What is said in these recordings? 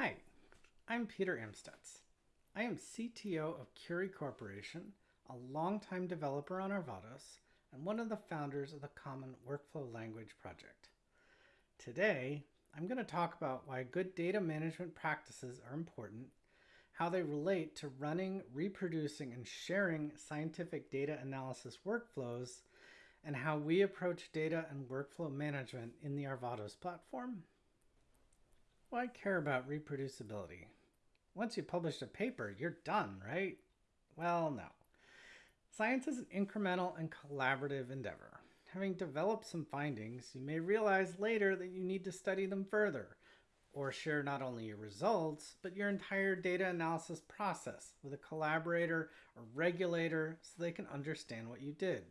Hi, I'm Peter Amstutz. I am CTO of Curii Corporation, a longtime developer on Arvados, and one of the founders of the Common Workflow Language Project. Today, I'm going to talk about why good data management practices are important, how they relate to running, reproducing, and sharing scientific data analysis workflows, and how we approach data and workflow management in the Arvados platform. Why care about reproducibility? Once you publish a paper, you're done, right? Well, no. Science is an incremental and collaborative endeavor. Having developed some findings, you may realize later that you need to study them further or share not only your results, but your entire data analysis process with a collaborator or regulator so they can understand what you did.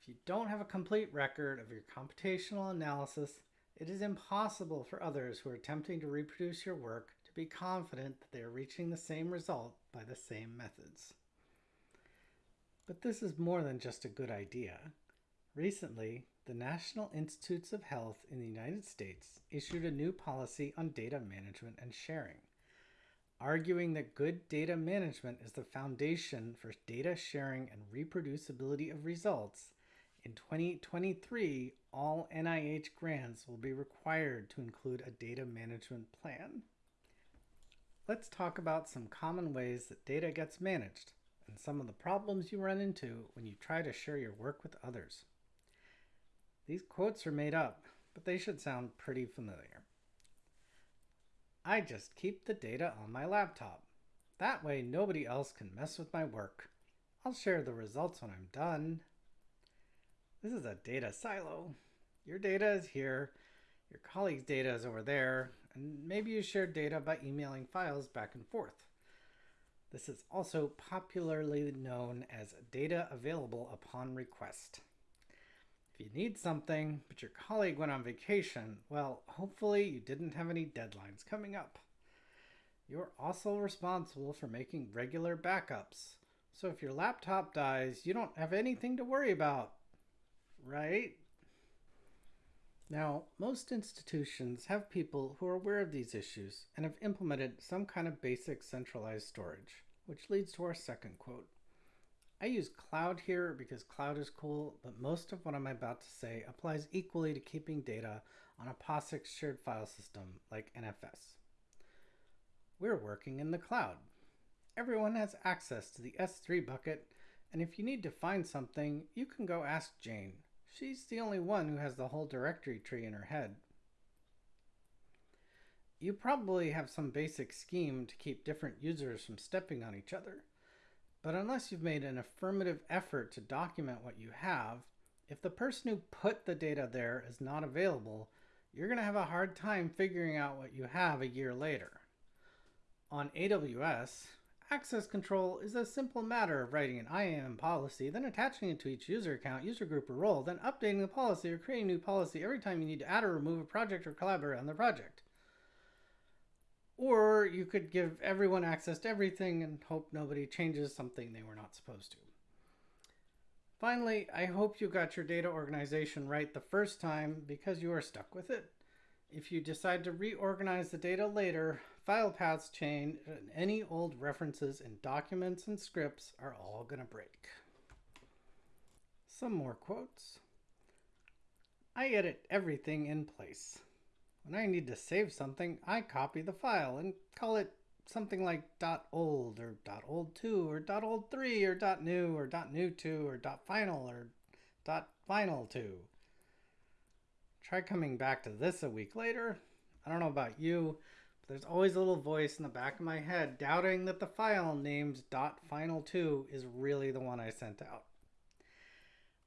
If you don't have a complete record of your computational analysis, it is impossible for others who are attempting to reproduce your work to be confident that they are reaching the same result by the same methods. But this is more than just a good idea. Recently, the National Institutes of Health in the United States issued a new policy on data management and sharing, arguing that good data management is the foundation for data sharing and reproducibility of results. In 2023, all NIH grants will be required to include a data management plan. Let's talk about some common ways that data gets managed and some of the problems you run into when you try to share your work with others. These quotes are made up, but they should sound pretty familiar. I just keep the data on my laptop. That way nobody else can mess with my work. I'll share the results when I'm done. This is a data silo. Your data is here, your colleague's data is over there, and maybe you share data by emailing files back and forth. This is also popularly known as data available upon request. If you need something, but your colleague went on vacation, well, hopefully you didn't have any deadlines coming up. You're also responsible for making regular backups. So if your laptop dies, you don't have anything to worry about, right? Now, most institutions have people who are aware of these issues and have implemented some kind of basic centralized storage, which leads to our second quote. I use cloud here because cloud is cool, but most of what I'm about to say applies equally to keeping data on a POSIX shared file system like NFS. We're working in the cloud. Everyone has access to the S3 bucket, and if you need to find something, you can go ask Jane, She's the only one who has the whole directory tree in her head. You probably have some basic scheme to keep different users from stepping on each other. But unless you've made an affirmative effort to document what you have, if the person who put the data there is not available, you're going to have a hard time figuring out what you have a year later. On AWS, Access control is a simple matter of writing an IAM policy, then attaching it to each user account, user group, or role, then updating the policy or creating a new policy every time you need to add or remove a project or collaborate on the project. Or you could give everyone access to everything and hope nobody changes something they were not supposed to. Finally, I hope you got your data organization right the first time because you are stuck with it. If you decide to reorganize the data later, file paths change, and any old references in documents and scripts are all going to break. Some more quotes. I edit everything in place. When I need to save something, I copy the file and call it something like .old or .old2 or .old3 or .new or .new2 or .final or .final2. Try coming back to this a week later. I don't know about you, there's always a little voice in the back of my head doubting that the file named .final2 is really the one I sent out.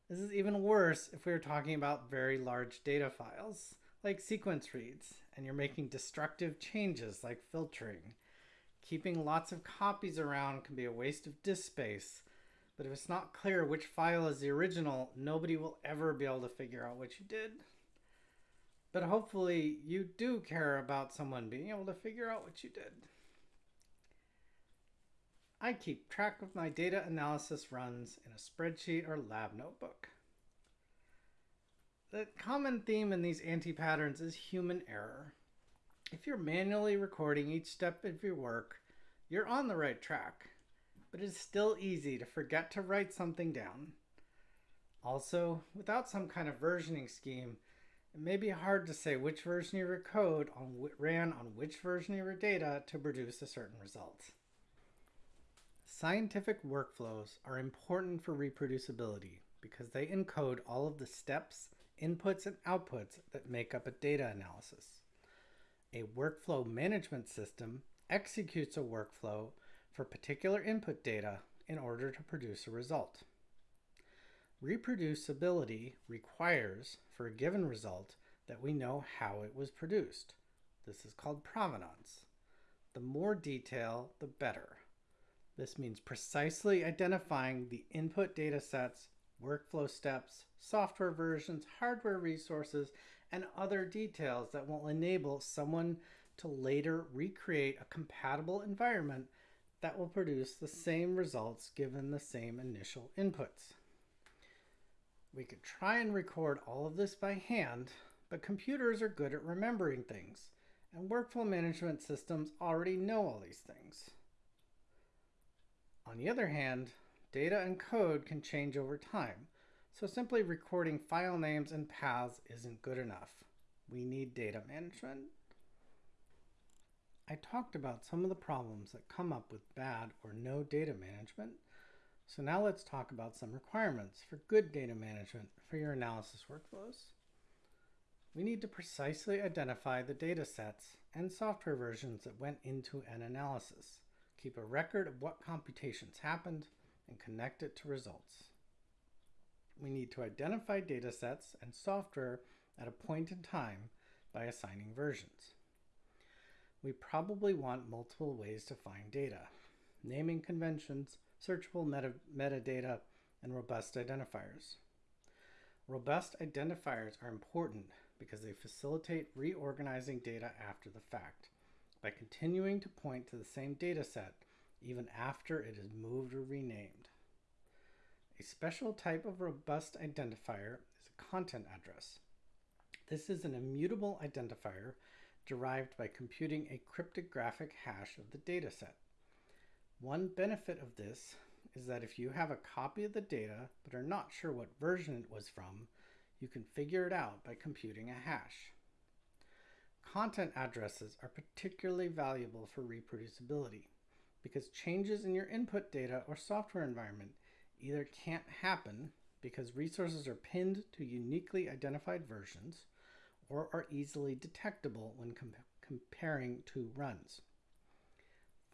This is even worse if we are talking about very large data files, like sequence reads, and you're making destructive changes like filtering. Keeping lots of copies around can be a waste of disk space, but if it's not clear which file is the original, nobody will ever be able to figure out what you did. But hopefully you do care about someone being able to figure out what you did. I keep track of my data analysis runs in a spreadsheet or lab notebook. The common theme in these anti-patterns is human error. If you're manually recording each step of your work, you're on the right track, but it is still easy to forget to write something down. Also, without some kind of versioning scheme, it may be hard to say which version of your code on ran on which version of your data to produce a certain result. Scientific workflows are important for reproducibility because they encode all of the steps, inputs, and outputs that make up a data analysis. A workflow management system executes a workflow for particular input data in order to produce a result. Reproducibility requires, for a given result, that we know how it was produced. This is called provenance. The more detail, the better. This means precisely identifying the input data sets, workflow steps, software versions, hardware resources, and other details that will enable someone to later recreate a compatible environment that will produce the same results given the same initial inputs. We could try and record all of this by hand, but computers are good at remembering things, and workflow management systems already know all these things. On the other hand, data and code can change over time, so simply recording file names and paths isn't good enough. We need data management. I talked about some of the problems that come up with bad or no data management, so now let's talk about some requirements for good data management for your analysis workflows. We need to precisely identify the data sets and software versions that went into an analysis, keep a record of what computations happened, and connect it to results. We need to identify data sets and software at a point in time by assigning versions. We probably want multiple ways to find data, naming conventions, searchable meta metadata, and robust identifiers. Robust identifiers are important because they facilitate reorganizing data after the fact by continuing to point to the same data set even after it is moved or renamed. A special type of robust identifier is a content address. This is an immutable identifier derived by computing a cryptographic hash of the dataset. One benefit of this is that if you have a copy of the data but are not sure what version it was from, you can figure it out by computing a hash. Content addresses are particularly valuable for reproducibility because changes in your input data or software environment either can't happen because resources are pinned to uniquely identified versions or are easily detectable when com comparing two runs.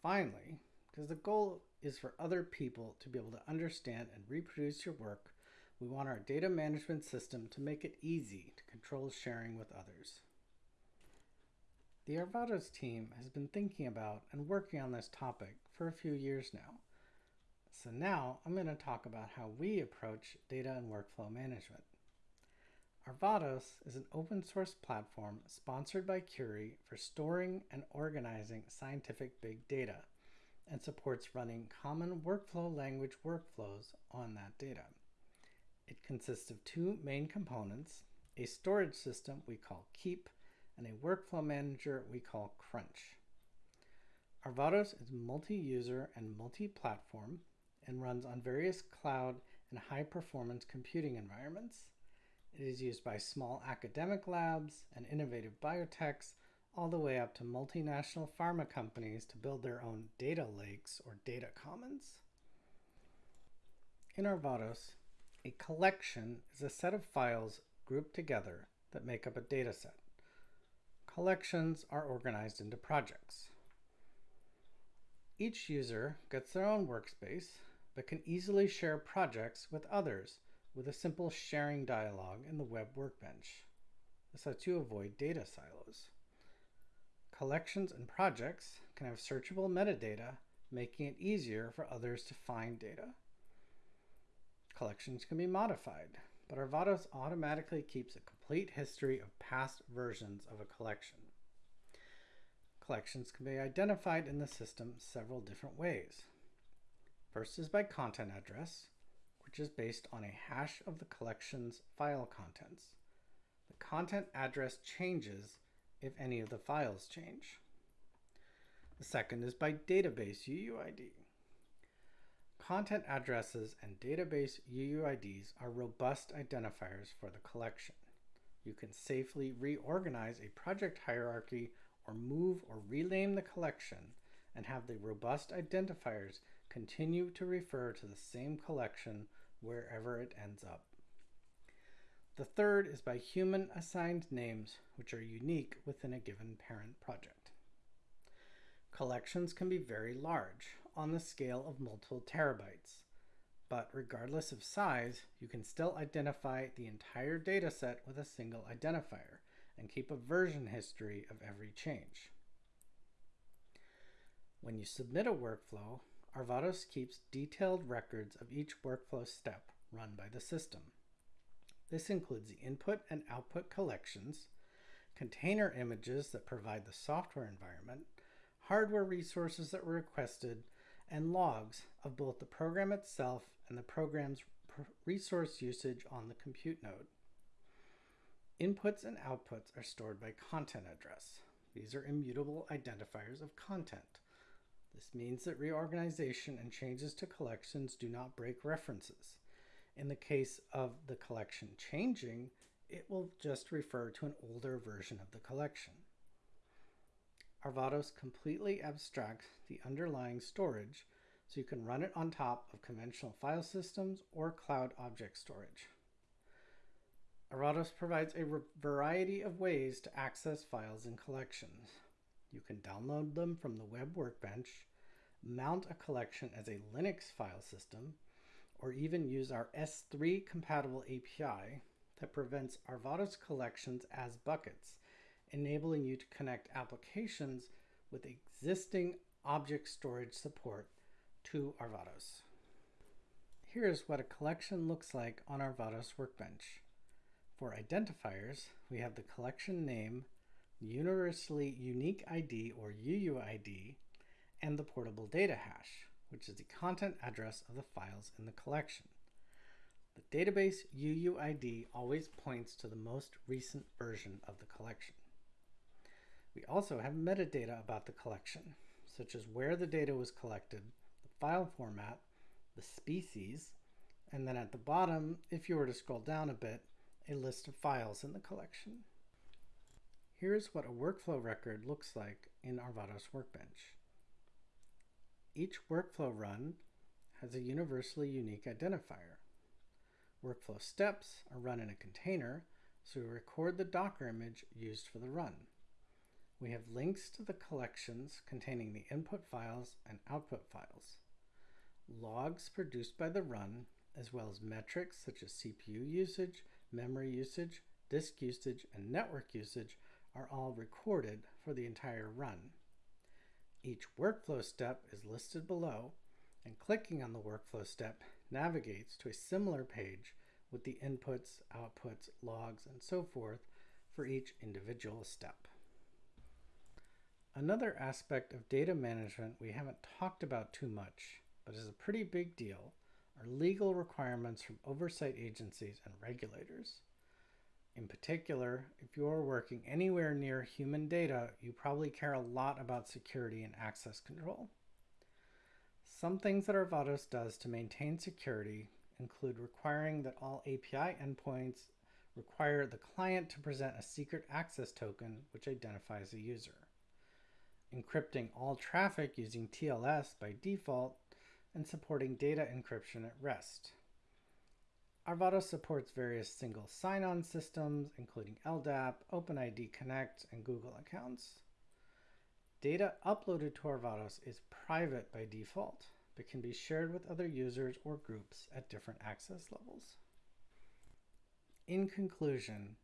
Finally, because the goal is for other people to be able to understand and reproduce your work, we want our data management system to make it easy to control sharing with others. The Arvados team has been thinking about and working on this topic for a few years now. So now I'm going to talk about how we approach data and workflow management. Arvados is an open source platform sponsored by Curii for storing and organizing scientific big data and supports running common workflow language workflows on that data. It consists of two main components, a storage system we call Keep and a workflow manager we call Crunch. Arvados is multi-user and multi-platform and runs on various cloud and high-performance computing environments. It is used by small academic labs and innovative biotechs all the way up to multinational pharma companies to build their own data lakes or data commons. In Arvados, a collection is a set of files grouped together that make up a data set. Collections are organized into projects. Each user gets their own workspace, but can easily share projects with others with a simple sharing dialog in the web workbench. This lets you avoid data silos. Collections and projects can have searchable metadata, making it easier for others to find data. Collections can be modified, but Arvados automatically keeps a complete history of past versions of a collection. Collections can be identified in the system several different ways. First is by content address, which is based on a hash of the collection's file contents. The content address changes if any of the files change. The second is by database UUID. Content addresses and database UUIDs are robust identifiers for the collection. You can safely reorganize a project hierarchy or move or rename the collection and have the robust identifiers continue to refer to the same collection wherever it ends up. The third is by human assigned names, which are unique within a given parent project. Collections can be very large, on the scale of multiple terabytes, but regardless of size, you can still identify the entire dataset with a single identifier and keep a version history of every change. When you submit a workflow, Arvados keeps detailed records of each workflow step run by the system. This includes the input and output collections, container images that provide the software environment, hardware resources that were requested, and logs of both the program itself and the program's resource usage on the compute node. Inputs and outputs are stored by content address. These are immutable identifiers of content. This means that reorganization and changes to collections do not break references. In the case of the collection changing, it will just refer to an older version of the collection. Arvados completely abstracts the underlying storage so you can run it on top of conventional file systems or cloud object storage. Arvados provides a variety of ways to access files and collections. You can download them from the web workbench, mount a collection as a Linux file system, or even use our S3 compatible API that prevents Arvados collections as buckets, enabling you to connect applications with existing object storage support to Arvados. Here's what a collection looks like on Arvados Workbench. For identifiers, we have the collection name, universally unique ID or UUID, and the portable data hash which is the content address of the files in the collection. The database UUID always points to the most recent version of the collection. We also have metadata about the collection, such as where the data was collected, the file format, the species, and then at the bottom, if you were to scroll down a bit, a list of files in the collection. Here's what a workflow record looks like in Arvados Workbench. Each workflow run has a universally unique identifier. Workflow steps are run in a container, so we record the Docker image used for the run. We have links to the collections containing the input files and output files. Logs produced by the run, as well as metrics such as CPU usage, memory usage, disk usage, and network usage are all recorded for the entire run. Each workflow step is listed below, and clicking on the workflow step navigates to a similar page with the inputs, outputs, logs, and so forth for each individual step. Another aspect of data management we haven't talked about too much, but is a pretty big deal, are legal requirements from oversight agencies and regulators. In particular, if you're working anywhere near human data, you probably care a lot about security and access control. Some things that Arvados does to maintain security include requiring that all API endpoints require the client to present a secret access token which identifies a user, encrypting all traffic using TLS by default, and supporting data encryption at rest. Arvados supports various single sign-on systems, including LDAP, OpenID Connect, and Google accounts. Data uploaded to Arvados is private by default, but can be shared with other users or groups at different access levels. In conclusion,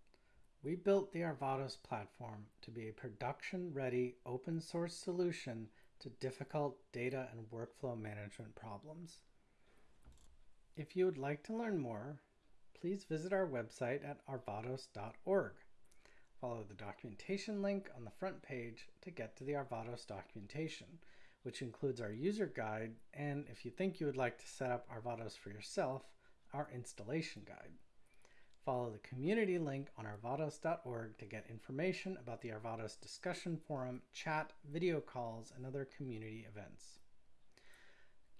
we built the Arvados platform to be a production-ready open source solution to difficult data and workflow management problems. If you would like to learn more, please visit our website at arvados.org. Follow the documentation link on the front page to get to the Arvados documentation, which includes our user guide and if you think you would like to set up Arvados for yourself, our installation guide. Follow the community link on arvados.org to get information about the Arvados discussion forum, chat, video calls, and other community events.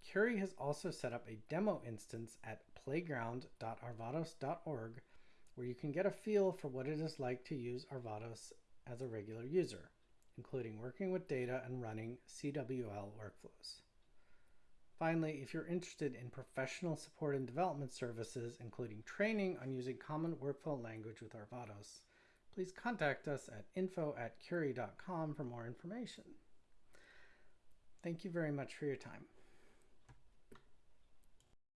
Curii has also set up a demo instance at playground.arvados.org where you can get a feel for what it is like to use Arvados as a regular user, including working with data and running CWL workflows. Finally, if you're interested in professional support and development services, including training on using common workflow language with Arvados, please contact us at info at curii.com for more information. Thank you very much for your time.